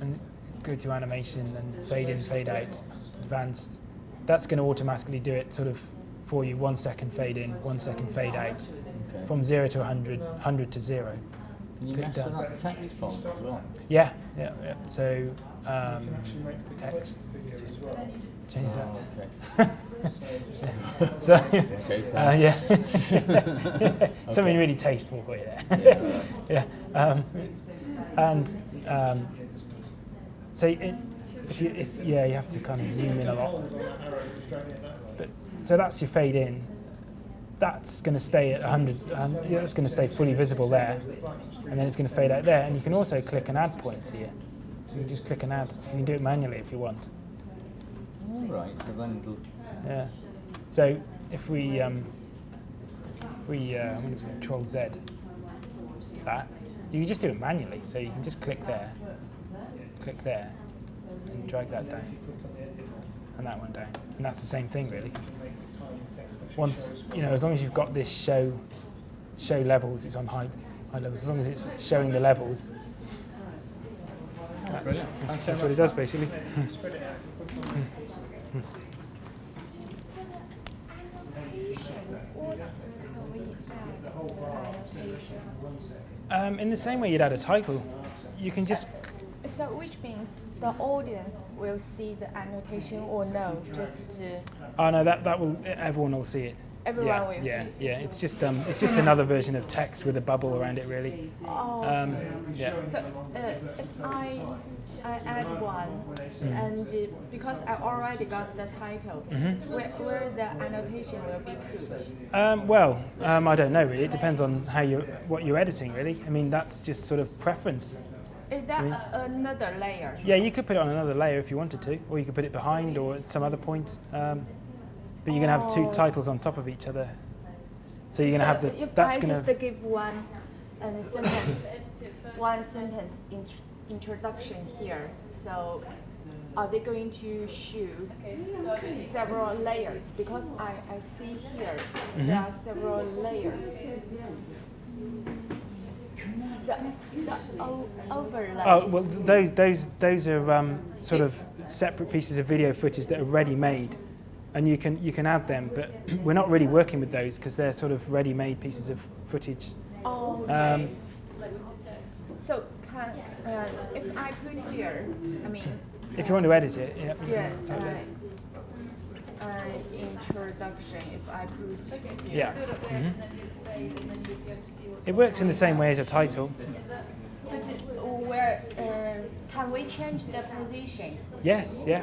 and go to animation and fade in, fade out, advanced. That's going to automatically do it sort of for you. One second fade in, one second fade out, Okay. from zero to 100, 100 to zero. Can you mess with that text font as well? Yeah, yeah, yeah. So um, text, just change Oh, that. okay. so Okay, uh, yeah, something really tasteful for you there. Yeah, yeah. Um, and um, so it, if you, it's yeah, you have to kind of zoom in a lot. But so that's your fade in. That's going to stay at 100. Um, yeah, that's going to stay fully visible there, and then it's going to fade out there. And you can also click and add points here. So you can just click and add. You can do it manually if you want. All right. So then it'll Yeah. So if we um, we uh, I'm going to Control Z that you can just do it manually. So you can just click there, click there, and drag that down, and that one down, and that's the same thing really. Once you know, as long as you've got this show show levels, it's on high high levels. As long as it's showing the levels, that's, that's, that's what it does basically. Um, in the same way you'd add a title, you can just So which means the audience will see the annotation or no, just uh, Oh no, that that will everyone will see it. Everyone yeah, will yeah, see. Yeah, It's just um, it's just another version of text with a bubble around it, really. oh. Um, yeah. so uh, if I I add one, Mm. and uh, because I already got the title, Mhm. where, where the annotation will be put. Um, well, um, I don't know really. It depends on how you what you're editing really. I mean that's just sort of preference. Is that I mean- a, another layer? Yeah, you could put it on another layer if you wanted to, or you could put it behind or at some other point. Um, but you're going to have two titles on top of each other. So you're going to have the. If That's I going just give one um, sentence, one sentence int- introduction here, so are they going to shoot several layers? Because I, I see here there Mhm. are several layers. The, the overlays. Oh well, those those those are um, sort of separate pieces of video footage that are ready made, and you can you can add them. But we're not really working with those because they're sort of ready made pieces of footage. Oh, okay. Um, so can, uh, if I put here, I mean, if you want to edit it, yeah. Yeah, totally. Uh, uh, introduction, if I put. Yeah. Mhm. It works in the same way as a title. But where, uh, can we change the position? Yes, yeah.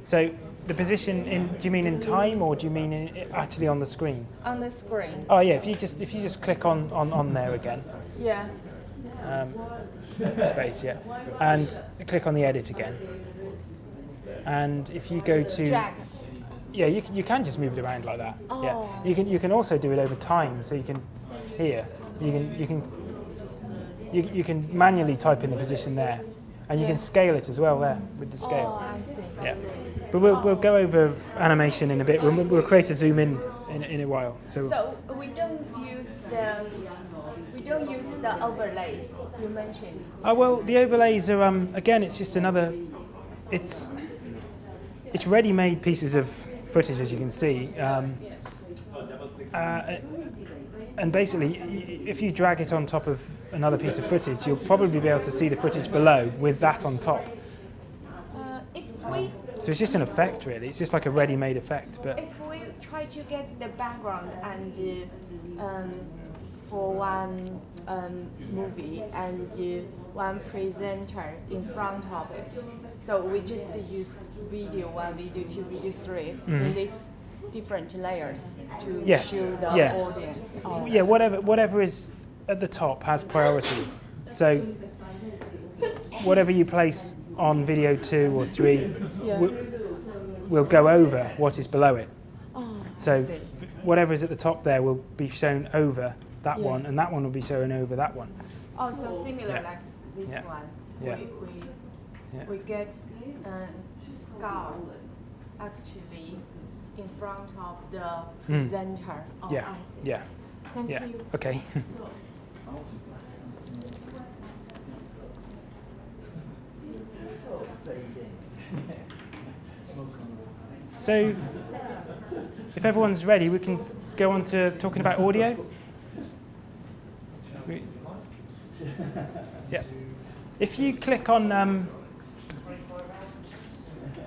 So the position in do you mean in time or do you mean in, actually on the screen? On the screen? Oh yeah, if you just if you just click on on, on there again, Yeah. um, space, yeah, and click on the edit again. And if you go to Drag. Yeah, you can, you can just move it around like that. Oh, yeah, you can you can also do it over time, so you can here you can you can you, you can manually type in the position there, and you can scale it as well there with the scale. Oh, I see. Yeah, but we'll, we'll go over animation in a bit. We'll, we'll create a zoom in in, in a while. So, So we don't use the, we don't use the overlay you mentioned. oh well, the overlays are um, again. It's just another. It's it's ready-made pieces of footage, as you can see. Um, uh, and basically, if you drag it on top of another piece of footage, you'll probably be able to see the footage below with that on top. Uh, if So it's just an effect, really. It's just like a ready-made effect, but if we try to get the background and uh, um, for one um, movie and uh, one presenter in front of it, so we just use video one, video two, video three mm. in these different layers to Yes, show the yeah. audience. Oh. yeah, whatever whatever is at the top has priority. So whatever you place on video two or three Yeah. will, will go over what is below it. Oh, So whatever is at the top there will be shown over that Yeah. one, and that one will be shown over that one. Oh, so similar Yeah. like this Yeah. one. Yeah. We, we, Yeah. We get um, skull actually in front of the Mm. presenter. Oh, yeah, I see. yeah, Thank yeah. you. Okay. so, if everyone's ready, we can go on to talking about audio. We- Yeah. If you click on um,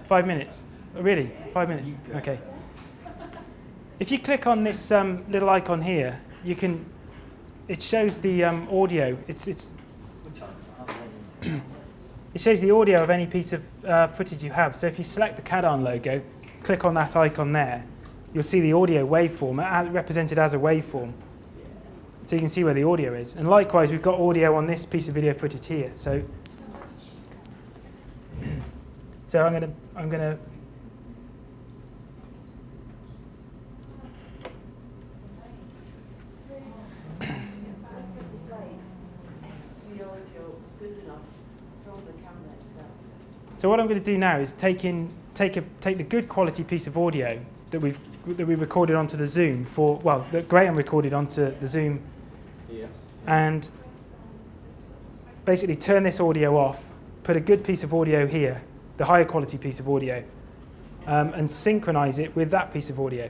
five minutes, Oh, really, five minutes. Okay. If you click on this um, little icon here, you can. It shows the um, audio. It's it's. it shows the audio of any piece of uh, footage you have. So if you select the CADARN logo, click on that icon there, you'll see the audio waveform as represented as a waveform. So you can see where the audio is. And likewise, we've got audio on this piece of video footage here. So. So I'm gonna I'm gonna The audio is good enough from the camera itself. So what I'm going to do now is take in take a take the good quality piece of audio that we've that we recorded onto the Zoom for well that Graham recorded onto the Zoom Yeah. and basically turn this audio off, put a good piece of audio here, the higher quality piece of audio, um, and synchronize it with that piece of audio.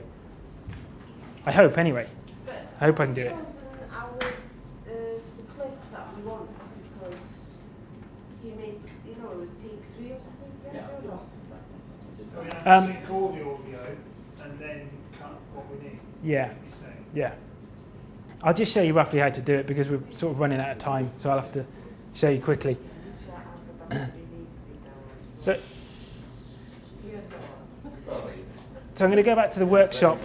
I hope anyway. I hope I can do it. chosen our, the clip that we want because he made, you know, it was take three or something. Yeah. Or not? So we have Um, to sync all the audio and then cut what we need. Yeah. What you're saying. Yeah. I'll just show you roughly how to do it because we're sort of running out of time, so I'll have to show you quickly. Which, uh, the battery needs So, so I'm going to go back to the workshop.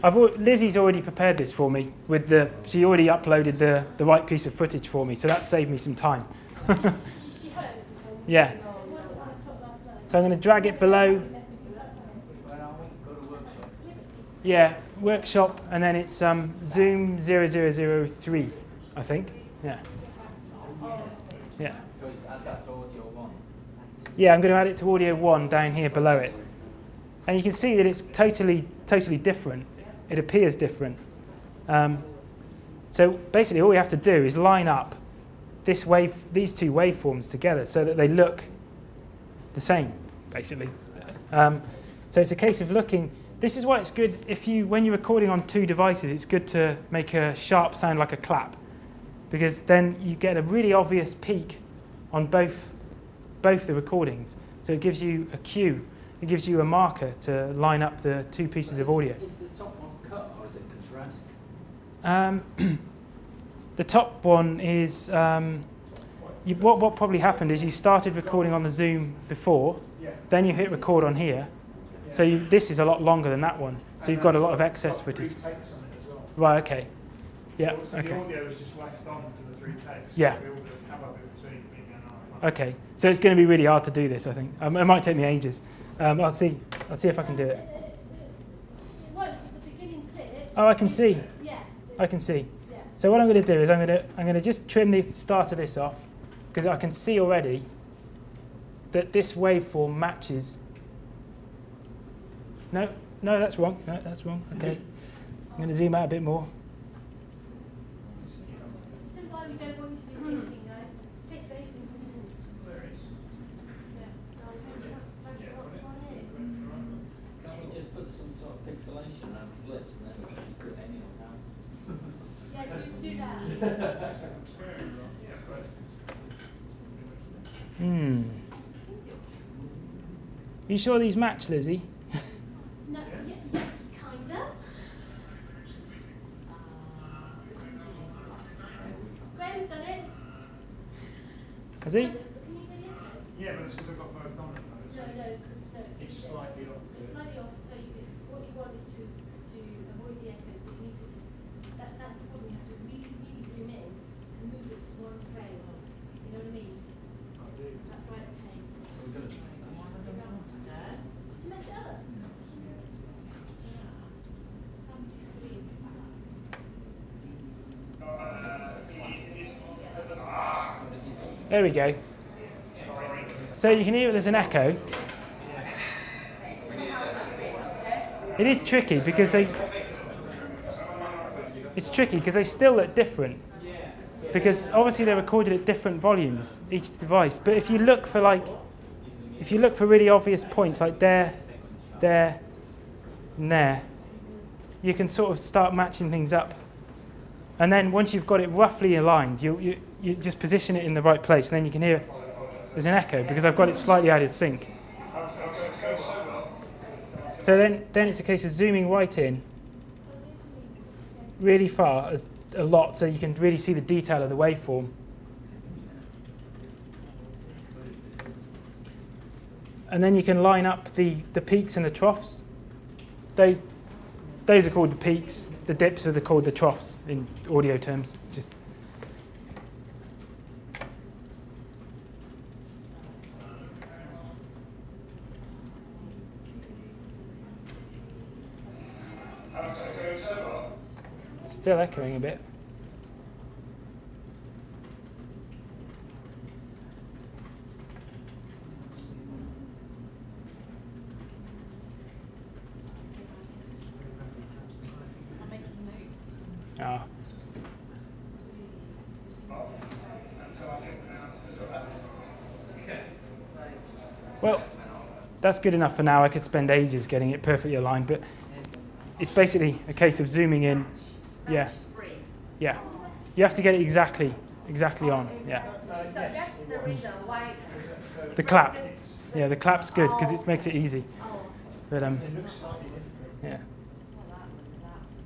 I've Lizzie's already prepared this for me with the. She already uploaded the the right piece of footage for me, so that saved me some time. yeah. So I'm going to drag it below. Yeah, workshop, and then it's um, Zoom 0003, I think. Yeah. Yeah. So add that to audio one. Yeah, I'm going to add it to audio one down here below it. And you can see that it's totally, totally different. It appears different. Um, so basically all we have to do is line up this wave, these two waveforms together so that they look the same, basically. Um, so it's a case of looking, this is why it's good if you, when you're recording on two devices, it's good to make a sharp sound like a clap because then you get a really obvious peak on both, both the recordings. So it gives you a cue, it gives you a marker to line up the two pieces of audio. Is the top one cut or is it compressed? Um, the top one is, um, you, what, what probably happened is you started recording on the Zoom before, then you hit record on here. So you, this is a lot longer than that one. So you've got a lot of excess footage. Three takes on it well. Right, okay. Yeah, So the audio is just left on for the three takes. Yeah. We all have a bit between me and our. Okay, so it's going to be really hard to do this, I think. Um, it might take me ages. Um, I'll see. I'll see if I can do it. No, because the beginning clip. Oh, I can see. Yeah. I can see. So what I'm going to do is I'm going to I'm going to just trim the start of this off because I can see already that this waveform matches. No, no, that's wrong. No, that's wrong. Okay, I'm going to zoom out a bit more. This is why we don't want you to do syncing, guys. Takes ages. There it is. Can't we just put some sort of pixelation around his lips and then we can just do it any old how? Yeah, do, do that. Second square, yeah, great. Hmm. You sure these match, Lizzie? No, yeah, yeah, kinda. Graham's done it. Has he? Can you get it? Yeah, but it's because I've got both on at the moment. No, no, because no, It's it's slightly off. It's slightly off, so you, if what you want is to, to avoid the echoes, so you need to just, that, that's the problem, you have to really, really zoom in and move it just one frame, you know what I mean? That's why it's a pain. So we're gonna. Just to mess it up. There we go. So you can hear there's an echo. It is tricky because they. It's tricky because they still look different. Because obviously they're recorded at different volumes, each device. But if you look for like, if you look for really obvious points like there, there, and there, you can sort of start matching things up. And then once you've got it roughly aligned, you, you, you just position it in the right place, and then you can hear there's an echo because I've got it slightly out of sync. So then, then it's a case of zooming right in, really far, as, a lot, so you can really see the detail of the waveform. And then you can line up the, the peaks and the troughs. Those, those are called the peaks. The dips are the, called the troughs in audio terms. It's just still echoing a bit. Ah. Well, that's good enough for now. I could spend ages getting it perfectly aligned, but it's basically a case of zooming in. Yeah. Free. Yeah. You have to get it exactly, exactly on. Yeah. So that's the reason why. The clap. Yeah, the clap's good because it makes it easy. Oh. But um, It looks slightly different. yeah.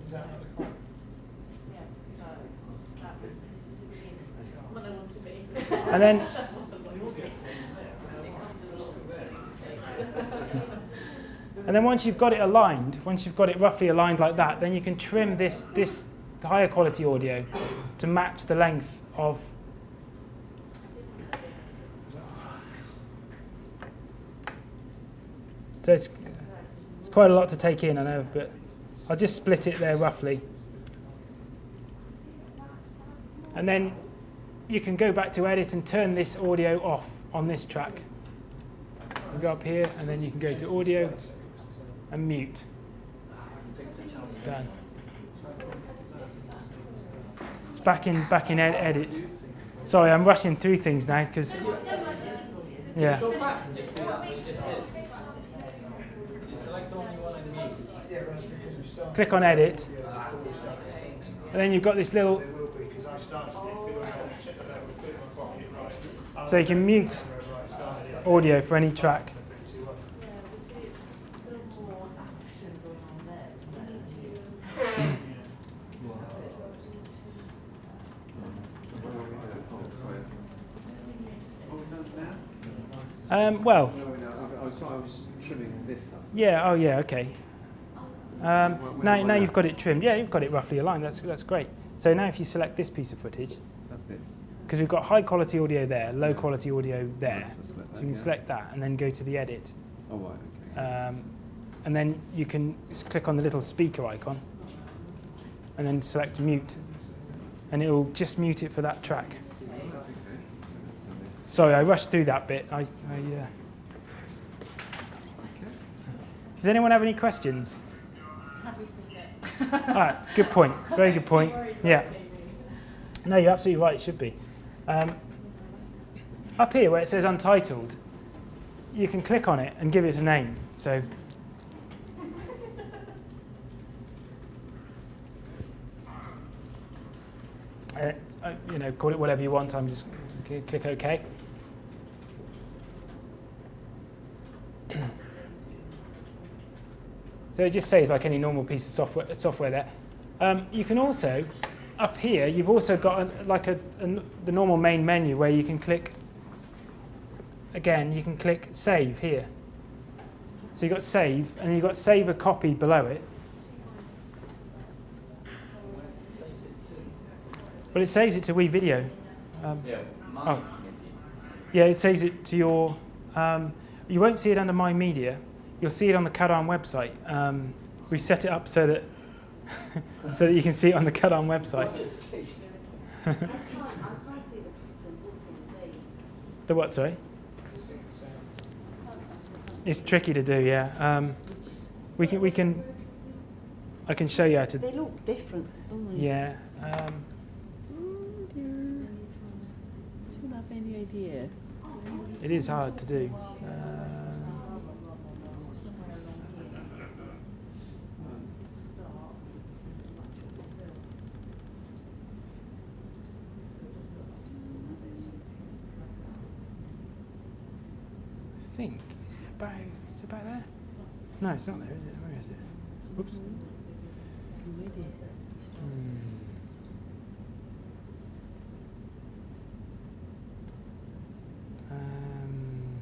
Is that not the clap? What I want to be. And then And then once you've got it aligned, once you've got it roughly aligned like that, then you can trim this, this higher quality audio to match the length of So it's, it's quite a lot to take in, I know, but I'll just split it there roughly. And then you can go back to edit and turn this audio off on this track. You go up here and then you can go to audio and mute. Done. It's back in back in ed- edit. Sorry, I'm rushing through things now because yeah. Click on edit, and then you've got this little. So you can mute audio for any track. Um, well, No, no, I, I, was, I was trimming this up. yeah. Oh, yeah. Okay. Um, now, now you've got it trimmed. Yeah, you've got it roughly aligned. That's that's great. So now, if you select this piece of footage, because we've got high quality audio there, low quality audio there, So you can yeah. select that and then go to the edit, Oh, right, okay. um, and then you can click on the little speaker icon, and then select mute, and it'll just mute it for that track. Sorry, I rushed through that bit. I, I uh... Does anyone have any questions? Have we seen it? All right, good point. Very good point. Yeah. No, you're absolutely right. It should be. Um, up here where it says untitled, you can click on it and give it a name. So. Uh, uh, you know, call it whatever you want. I'm just click OK. So it just says like any normal piece of software, software there. Um, you can also, up here, you've also got a, like a, a, the normal main menu where you can click, again, you can click save here. So you've got save, and you've got save a copy below it. Well, it saves it to WeVideo. Um, Yeah, oh. Yeah, it saves it to your. Um, you won't see it under My Media. You'll see it on the CADARN website. Um, we've set it up so that so that you can see it on the CADARN website. I can't, I can't see the pixels looking the same. The what? Sorry. It's tricky to do. Yeah. Um, we can. We can. I can show you how to. They look different, don't they? Yeah. Um. Do you have any idea? it is hard to do. Um, I think is it about is it about there? No, it's not there, is it? Where is it? Oops. Hmm. Um,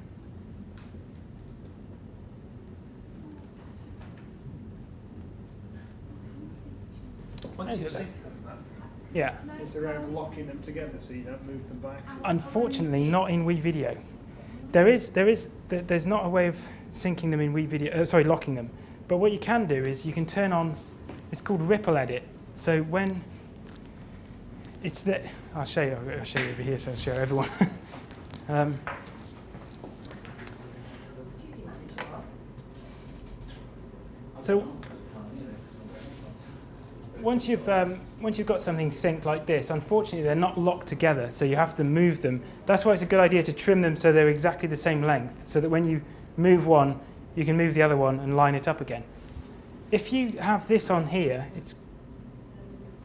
Once you it sync yeah. it's around locking them together so you don't move them back. Unfortunately, not in WeVideo. There is, there is, there's not a way of syncing them in WeVideo. Uh, sorry, locking them. But what you can do is you can turn on. It's called Ripple Edit. So when it's the, I'll show you. I'll show you over here. So I'll show everyone. um, so once you've um, once you've got something synced like this, unfortunately they're not locked together, so you have to move them. That's why it's a good idea to trim them so they're exactly the same length, so that when you move one, you can move the other one and line it up again. If you have this on here, it's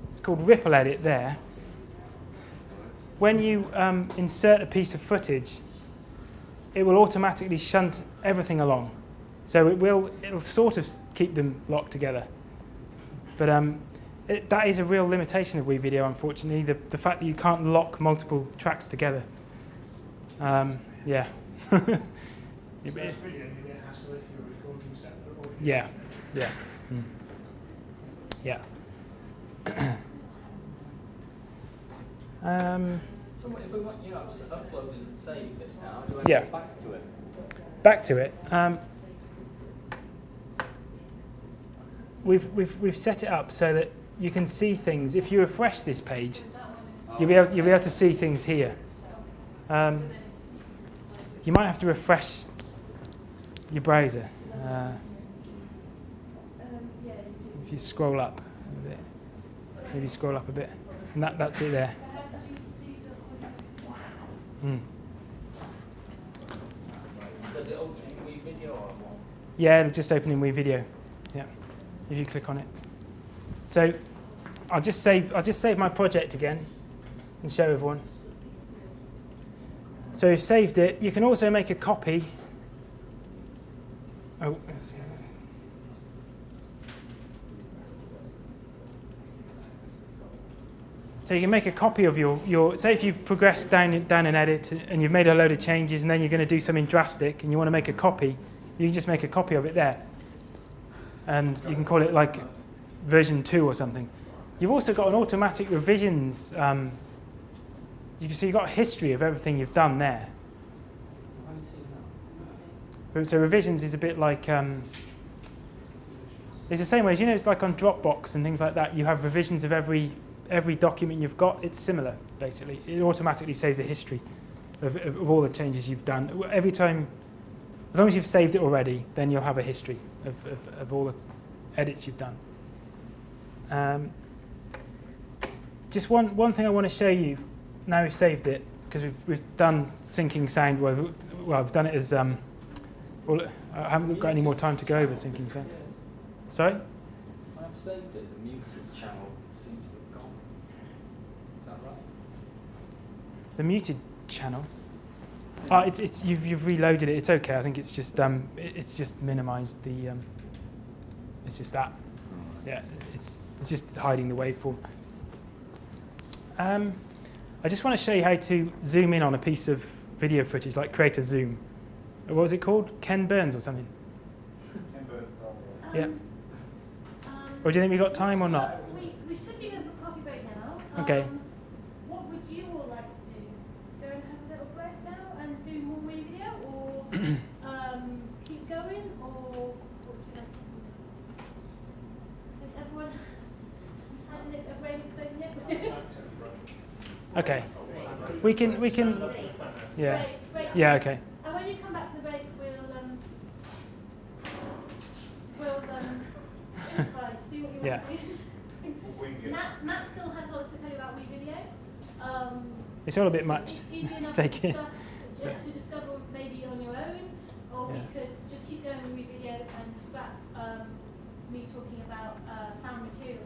it's called Ripple Edit there. When you um, insert a piece of footage, it will automatically shunt everything along. So it will it'll sort of keep them locked together. But um, it, that is a real limitation of WeVideo, unfortunately, the, the fact that you can't lock multiple tracks together. Um, yeah. So that's brilliant, you get hassle if you're recording separate. Yeah, yeah. Mm. Yeah. um, So what if we want, you know, s- uploaded and saved this now, do I Yeah. go back to it? back to it. Um, we've, we've, we've set it up so that you can see things. If you refresh this page, you'll be able, you'll be able to see things here. Um, you might have to refresh your browser. Uh, Um, if you scroll up a bit, maybe scroll up a bit, and that, that's it there. so how did you see the Mm. Does it open in wee or what? Yeah, it'll just open in WeVideo. Yeah, if you click on it. So I'll just save. I'll just save my project again and show everyone. So you've saved it. You can also make a copy. Oh. So you can make a copy of your, your say if you've progressed down, down an edit and you've made a load of changes and then you're going to do something drastic and you want to make a copy, you can just make a copy of it there. And you can call it like version 2 or something. You've also got an automatic revisions. Um, you can see you've got a history of everything you've done there. So revisions is a bit like um, it's the same way as you know it's like on Dropbox and things like that. You have revisions of every every document you've got. It's similar basically. It automatically saves a history of, of, of all the changes you've done. Every time, as long as you've saved it already, then you'll have a history of, of, of all the edits you've done. Um, just one one thing I want to show you. Now we've saved it because we've we've done syncing sound. Well, we've- well I've done it as um, well, I haven't got any more time to go over syncing sound. Sorry? I've saved it, the muted channel seems to have gone. Is that right? The muted channel. Oh, it's, it's you've, you've reloaded it. It's okay. I think it's just um, it's just minimised the um, it's just that. Yeah, it's it's just hiding the waveform. Um, I just want to show you how to zoom in on a piece of video footage, like create a zoom. What was it called? Ken Burns or something? Ken Burns. Yeah. Um, Or do you think we got time or not? We, we should be going for coffee break now. Okay. Um, what would you all like to do? Go and have a little break now and do more WeVideo, or um, keep going, or what would you like to do? Has everyone had a, a brain explosion yet? Okay. We can we can. Yeah. Break, break. Yeah. Okay. And when you come back from the break, we'll um, we'll um, improvise, see what you Yeah. want to do. Matt, Matt still has lots to tell you about WeVideo. Um, It's all a bit much it's easy to take to, in. discuss, Yeah. to discover maybe on your own, or we could just keep going with WeVideo and scrap um, me talking about uh, found materials,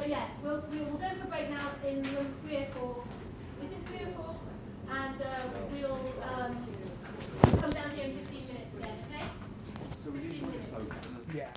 But yeah, we'll, we'll go for a break now in room three or four. Is it three or four? And uh, we'll um, come down here in 15 minutes then, okay? So we need to. Yeah.